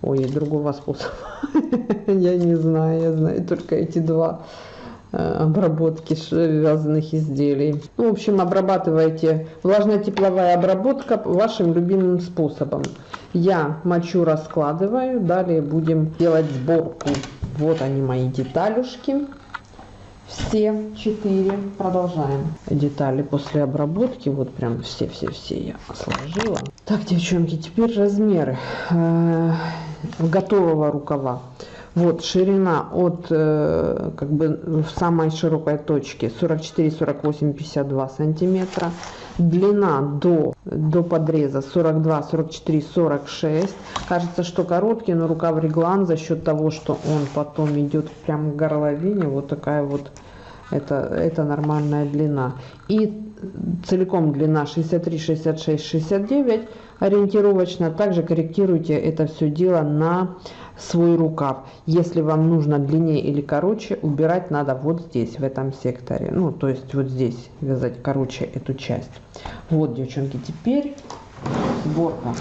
S2: Ой, другого способа я не знаю, я знаю только эти два. обработки вязаных изделий. Ну, в общем, обрабатывайте влажно-тепловая обработка вашим любимым способом. Я мочу раскладываю, далее будем делать сборку. Вот они мои деталюшки. Все четыре. Продолжаем. Детали после обработки. Вот прям все-все-все я сложила. Так, девчонки, теперь размеры э, готового рукава. Вот ширина от э, как бы самой широкой точке 44, 48, 52 сантиметра. Длина до, до подреза 42, 44, 46. Кажется, что короткий, но рукав реглан за счет того, что он потом идет прямо к горловине. Вот такая вот это, это нормальная длина. И целиком длина 63, 66, 69 ориентировочно. Также корректируйте это все дело на свой рукав. Если вам нужно длиннее или короче, убирать надо вот здесь, в этом секторе. Ну, то есть вот здесь вязать короче эту часть. Вот, девчонки, теперь сборка.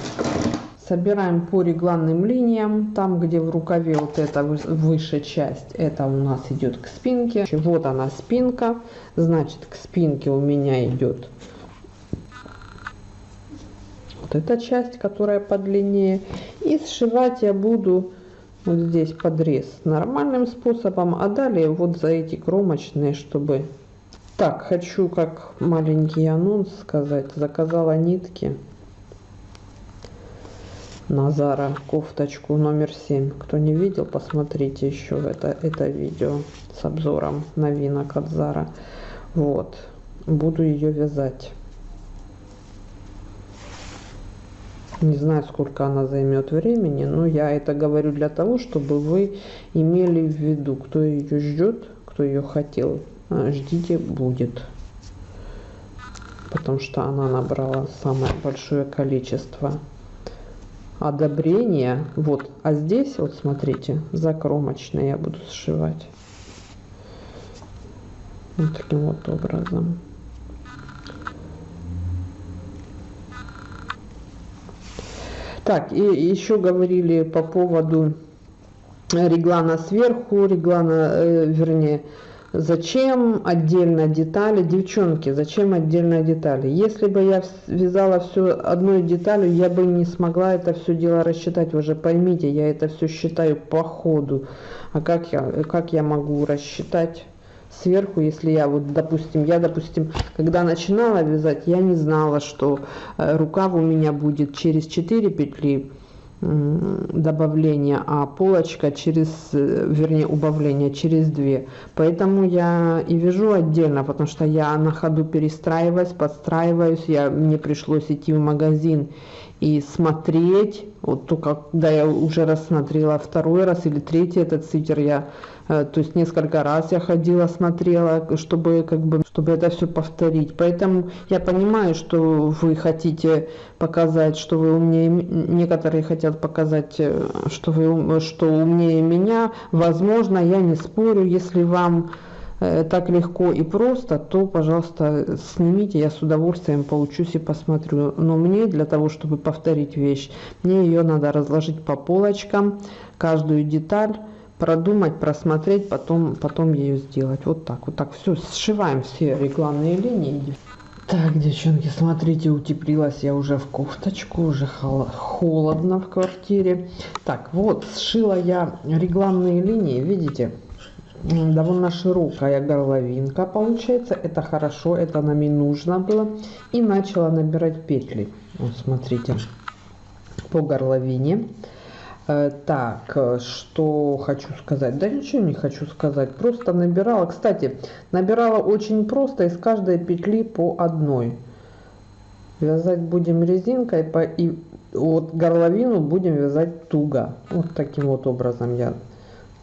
S2: Собираем по регланным линиям, там где в рукаве вот эта высшая часть, это у нас идет к спинке. Вот она спинка, значит к спинке у меня идет вот эта часть, которая подлиннее. И сшивать я буду вот здесь подрез нормальным способом, а далее вот за эти кромочные, чтобы... Так, хочу как маленький анонс сказать, заказала нитки на Зара кофточку номер 7. Кто не видел, посмотрите еще это, это видео с обзором новинок от Зара. Вот, буду ее вязать. Не знаю, сколько она займет времени, но я это говорю для того, чтобы вы имели в виду, кто ее ждет, кто ее хотел, а, ждите, будет. Потому что она набрала самое большое количество одобрения. Вот, а здесь, вот смотрите, закромочно я буду сшивать. Вот таким вот образом. Так, и еще говорили по поводу реглана сверху, реглана, э, вернее, зачем отдельно детали. Девчонки, зачем отдельно детали? Если бы я вязала все одной деталью, я бы не смогла это все дело рассчитать. Вы же поймите, я это все считаю по ходу. А как я, как я могу рассчитать? Сверху, если я вот, допустим, я, допустим, когда начинала вязать, я не знала, что э, рукав у меня будет через 4 петли добавления, а полочка через, э, вернее, убавление через 2. Поэтому я и вяжу отдельно, потому что я на ходу перестраиваюсь, подстраиваюсь, я, мне пришлось идти в магазин и смотреть, вот только когда я уже рассмотрела второй раз или третий этот свитер, я Э, то есть несколько раз я ходила, смотрела, чтобы как бы, чтобы это все повторить. Поэтому я понимаю, что вы хотите показать, что вы умнее, некоторые хотят показать, э, что вы что умнее меня. Возможно, я не спорю, если вам так легко и просто, то, пожалуйста, снимите, я с удовольствием поучусь и посмотрю. Но мне для того, чтобы повторить вещь, мне ее надо разложить по полочкам, каждую деталь, продумать, просмотреть, потом, потом ее сделать. Вот так, вот так. Все, сшиваем все регланные линии. Так, девчонки, смотрите, утеплилась я уже в кофточку, уже холодно в квартире. Так, вот, сшила я регланные линии, видите? Довольно широкая горловинка получается это хорошо это нам и нужно было и начала набирать петли вот смотрите по горловине Э, так, что хочу сказать? Да ничего не хочу сказать. Просто набирала. Кстати, набирала очень просто из каждой петли по одной. Вязать будем резинкой по, и вот горловину будем вязать туго. Вот таким вот образом я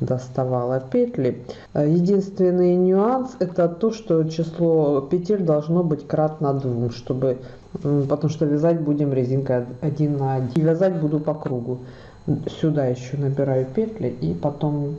S2: доставала петли. Э, единственный нюанс это то, что число петель должно быть кратно 2, чтобы, потому что вязать будем резинкой 1 на 1. И вязать буду по кругу сюда еще набираю петли и потом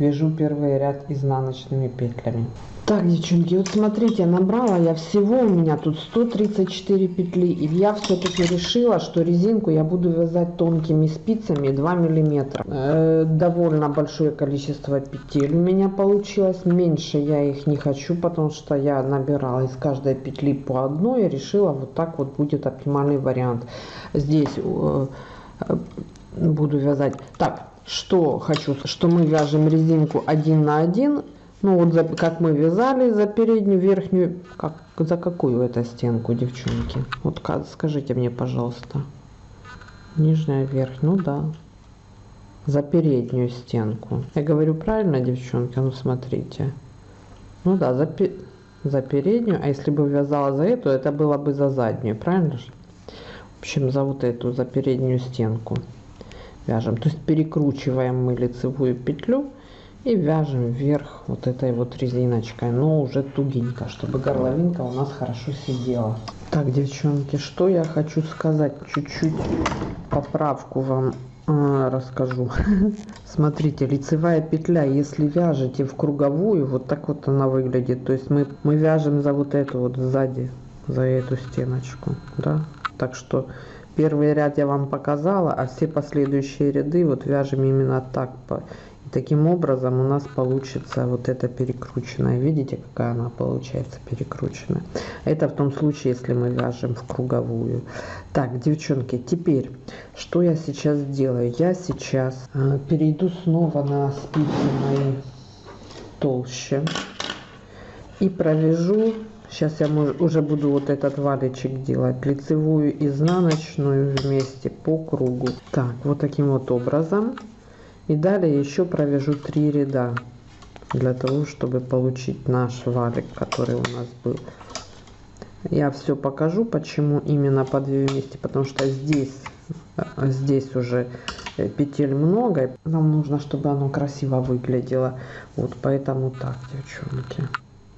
S2: вяжу первый ряд изнаночными петлями. Так, девчонки, вот смотрите, набрала я всего у меня тут 134 петли. И я все-таки решила, что резинку я буду вязать тонкими спицами 2 миллиметра. Э, довольно большое количество петель у меня получилось. Меньше я их не хочу, потому что я набирала из каждой петли по одной. И решила, вот так вот будет оптимальный вариант. Здесь э, э, буду вязать. Так, что хочу, что мы вяжем резинку один на один ну вот за, как мы вязали за переднюю, верхнюю, как, за какую это стенку, девчонки? Вот скажите мне, пожалуйста. Нижняя, верх, ну да. За переднюю стенку. Я говорю правильно, девчонки? Ну смотрите. Ну да, за, за переднюю. А если бы вязала за эту, это было бы за заднюю, правильно же? В общем, за вот эту, за переднюю стенку вяжем. То есть перекручиваем мы лицевую петлю и вяжем вверх вот этой вот резиночкой, но уже тугенько, чтобы горловинка у нас хорошо сидела. Так, девчонки, что я хочу сказать, чуть-чуть поправку вам э, расскажу. Смотрите, лицевая петля, если вяжете в круговую, вот так вот она выглядит. То есть мы, мы вяжем за вот эту вот сзади, за эту стеночку, да. Так что первый ряд я вам показала, а все последующие ряды вот вяжем именно так. Таким образом у нас получится вот эта перекрученная. Видите, какая она получается перекрученная. Это в том случае, если мы вяжем в круговую. Так, девчонки, теперь, что я сейчас делаю? Я сейчас э, перейду снова на спицы мои толще. И провяжу, сейчас я уже буду вот этот валичек делать, лицевую изнаночную вместе по кругу. Так, вот таким вот образом. И далее еще провяжу 3 ряда для того, чтобы получить наш валик, который у нас был. Я все покажу, почему именно по 2 вместе, потому что здесь, здесь уже петель много. Нам нужно, чтобы оно красиво выглядело. Вот поэтому так, девчонки.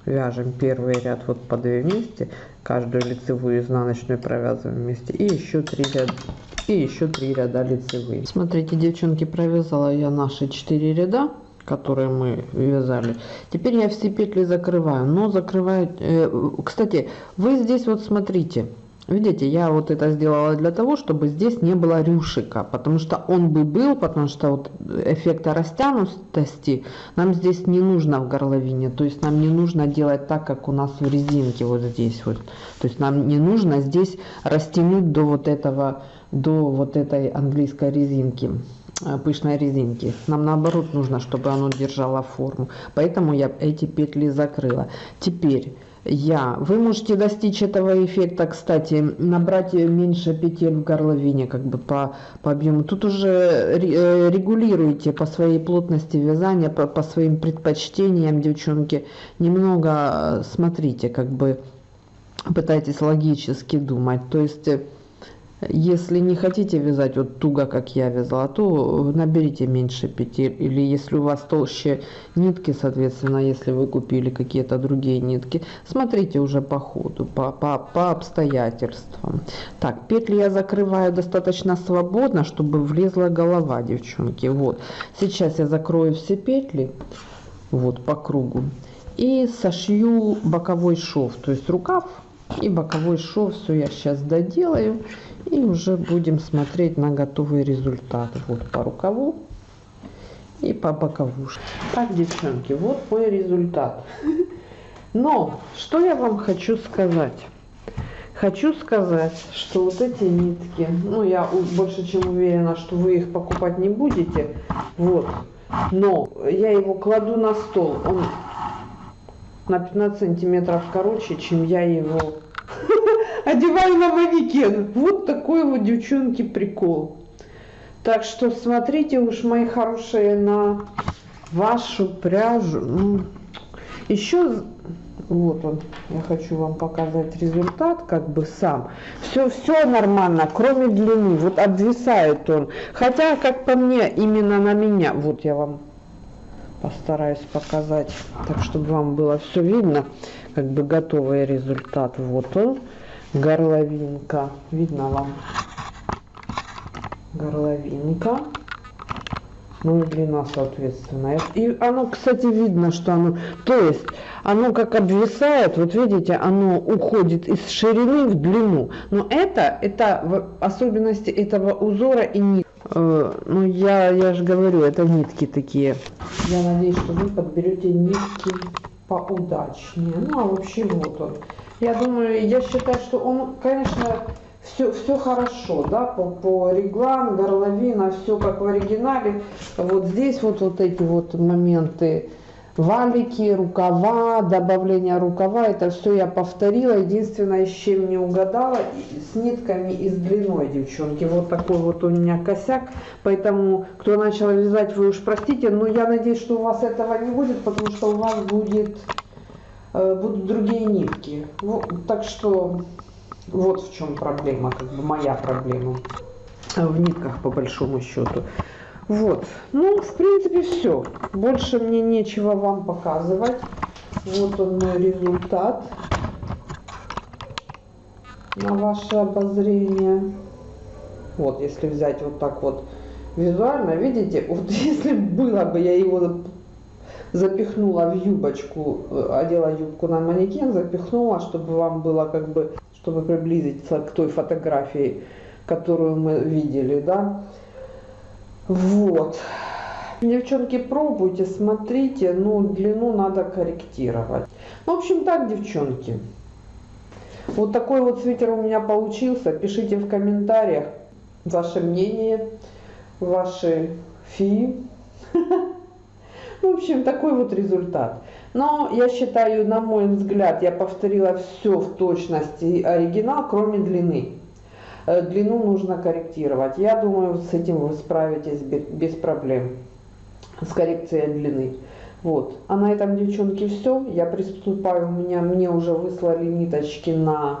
S2: Вяжем первый ряд вот по 2 вместе, каждую лицевую изнаночную провязываем вместе и еще 3 ряда и еще 3 ряда лицевые. Смотрите, девчонки, провязала я наши 4 ряда которые мы вязали. Теперь я все петли закрываю, но закрываю... Э, кстати, вы здесь вот смотрите, видите, я вот это сделала для того, чтобы здесь не было рюшика, потому что он бы был, потому что вот эффекта растянутости нам здесь не нужно в горловине, то есть нам не нужно делать так, как у нас в резинке вот здесь вот. То есть нам не нужно здесь растянуть до вот этого до вот этой английской резинки э, пышной резинки. Нам наоборот нужно, чтобы оно держало форму. Поэтому я эти петли закрыла. Теперь я. Вы можете достичь этого эффекта, кстати, набрать меньше петель в горловине, как бы по, по объему. Тут уже э, регулируйте по своей плотности вязания, по, по своим предпочтениям, девчонки. Немного э, смотрите, как бы пытайтесь логически думать. То есть если не хотите вязать вот туго, как я вязала, то наберите меньше петель. Или если у вас толще нитки, соответственно, если вы купили какие-то другие нитки, смотрите уже по ходу, по, по, по обстоятельствам. Так, петли я закрываю достаточно свободно, чтобы влезла голова, девчонки. Вот, сейчас я закрою все петли, вот, по кругу. И сошью боковой шов, то есть рукав и боковой шов. Все я сейчас доделаю. И уже будем смотреть на готовый результат. Вот по рукаву и по боковушке. Так, девчонки, вот мой результат. Но, что я вам хочу сказать? Хочу сказать, что вот эти нитки, ну, я больше чем уверена, что вы их покупать не будете. Вот. Но я его кладу на стол. Он на 15 сантиметров короче, чем я его одеваю на манекен. Вот такой вот, девчонки, прикол. Так что смотрите уж, мои хорошие, на вашу пряжу. Ну, еще вот он, я хочу вам показать результат, как бы сам. Все, все нормально, кроме длины. Вот обвисает он. Хотя, как по мне, именно на меня. Вот я вам постараюсь показать, так чтобы вам было все видно. Как бы готовый результат. Вот он горловинка. Видно вам? Горловинка. Ну и длина соответственно. И оно, кстати, видно, что оно... То есть оно как обвисает, вот видите, оно уходит из ширины в длину. Но это, это особенности этого узора и нит. Э, ну я, я же говорю, это нитки такие. Я надеюсь, что вы подберете нитки поудачнее. Ну а вообще вот он. Я думаю, я считаю, что он, конечно, все, все хорошо, да, по, по реглам, горловина, все как в оригинале. Вот здесь вот, вот эти вот моменты, валики, рукава, добавление рукава, это все я повторила. Единственное, с чем не угадала, с нитками и с длиной, девчонки. Вот такой вот у меня косяк. Поэтому, кто начал вязать, вы уж простите, но я надеюсь, что у вас этого не будет, потому что у вас будет, будут другие нитки. Вот, так что вот в чем проблема, как бы моя проблема в нитках по большому счету. Вот, ну, в принципе, все. Больше мне нечего вам показывать. Вот он мой результат на ваше обозрение. Вот, если взять вот так вот визуально, видите, вот если было бы я его запихнула в юбочку, э, одела юбку на манекен, запихнула, чтобы вам было как бы чтобы приблизиться к той фотографии, которую мы видели, да. Вот. Девчонки, пробуйте, смотрите, но длину надо корректировать. Ну, в общем, так, девчонки. Вот такой вот свитер у меня получился. Пишите в комментариях ваше мнение, ваши фи. В общем, такой вот результат. Но я считаю, на мой взгляд, я повторила все в точности оригинал, кроме длины. Э, длину нужно корректировать. Я думаю, с этим вы справитесь без проблем. С коррекцией длины. Вот. А на этом, девчонки, все. Я приступаю. У меня, мне уже выслали ниточки на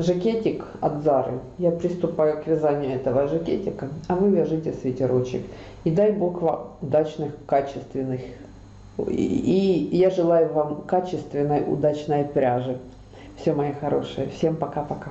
S2: жакетик от Зары. Я приступаю к вязанию этого жакетика. А вы вяжите свитерочек. И дай Бог вам удачных, качественных и я желаю вам качественной, удачной пряжи. Все, мои хорошие. Всем пока-пока.